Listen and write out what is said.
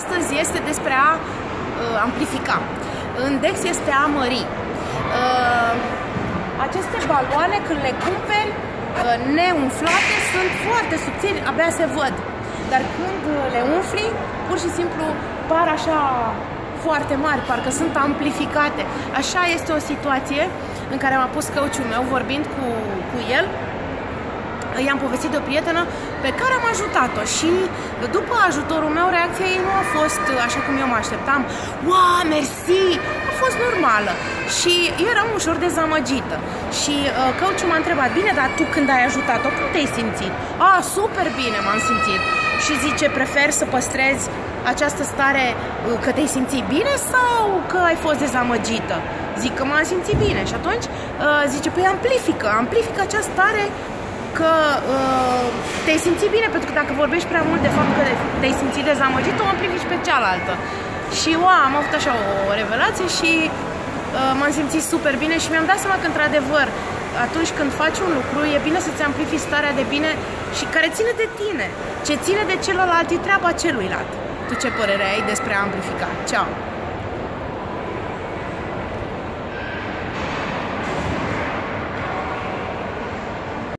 Astăzi este despre a uh, amplifica. În Dex este a mări. Uh, aceste baloane, când le cumperi uh, neumflate, sunt foarte subțiri, abia se văd. Dar când le umfli, pur și simplu par așa foarte mari, parcă sunt amplificate. Așa este o situație în care m-a pus căuciul meu vorbind cu, cu el i-am povestit de o prietenă pe care am ajutat-o și după ajutorul meu reacția ei nu a fost așa cum eu mă așteptam. Wow, mersi! A fost normală și eu eram ușor dezamăgită și uh, coachul m-a întrebat, bine, dar tu când ai ajutat-o, cum te-ai simțit? A, super bine m-am simțit și zice, prefer să păstrezi această stare uh, că te-ai simțit bine sau că ai fost dezamăgită? Zic că m-am simțit bine și atunci uh, zice, păi amplifică, amplifică această stare că uh, te-ai simțit bine, pentru că dacă vorbești prea mult de faptul că te-ai simțit dezamăgit, o amplifici pe cealaltă. Și wow, am avut așa o revelație și uh, m-am simțit super bine și mi-am dat seama că într-adevăr atunci când faci un lucru, e bine să-ți amplifici starea de bine și care ține de tine. Ce ține de celălalt e treaba celuilalt. Tu ce părere ai despre a amplifica? Ceau!